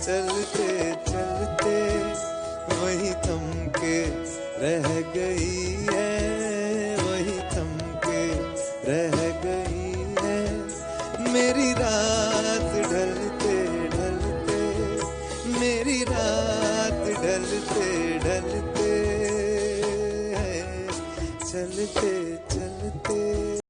चलते चलते वही थम के रह गई है, वही थम के रह गई है। मेरी रात ढलते ढलते, मेरी रात ढलते ढलते है। चलते चलते